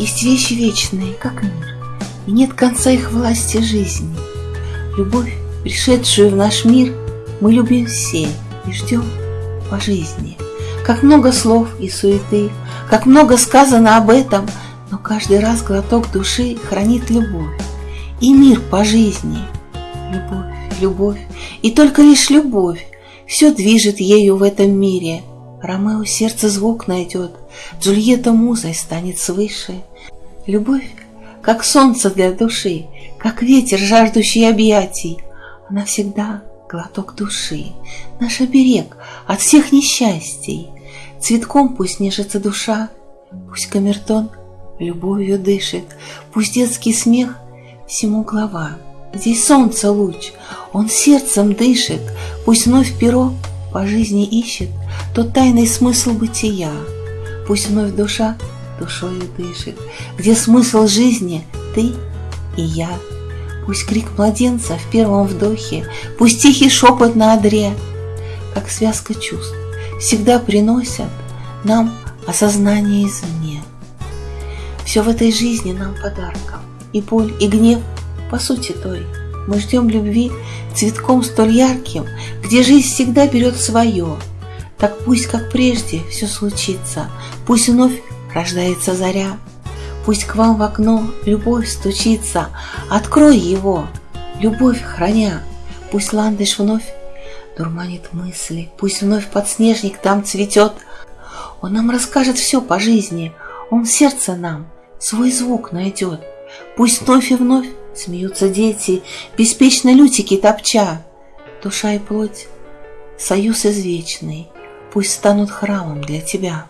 Есть вещи вечные, как мир, И нет конца их власти жизни. Любовь, пришедшую в наш мир, Мы любим все и ждем по жизни. Как много слов и суеты, Как много сказано об этом, Но каждый раз глоток души Хранит любовь и мир по жизни. Любовь, любовь, и только лишь любовь Все движет ею в этом мире. Ромео сердце звук найдет, Джульетта музой станет свыше. Любовь, как солнце для души, Как ветер, жаждущий объятий, Она всегда глоток души, Наш оберег от всех несчастий. Цветком пусть нежится душа, Пусть камертон любовью дышит, Пусть детский смех всему глава. Здесь солнце луч, он сердцем дышит, Пусть вновь перо по жизни ищет Тот тайный смысл бытия. Пусть вновь душа душою дышит, Где смысл жизни ты и я. Пусть крик младенца в первом вдохе, Пусть тихий шепот на одре, Как связка чувств, всегда приносят Нам осознание извне. Все в этой жизни нам подарком, И боль, и гнев по сути той. Мы ждем любви цветком столь ярким, Где жизнь всегда берет свое. Так пусть, как прежде, все случится, Пусть вновь рождается заря, Пусть к вам в окно любовь стучится, Открой его, любовь храня, Пусть ландыш вновь дурманит мысли, Пусть вновь подснежник там цветет. Он нам расскажет все по жизни, Он в сердце нам свой звук найдет. Пусть вновь и вновь смеются дети, Беспечно лютики топча. Душа и плоть, союз извечный, Пусть станут храмом для тебя.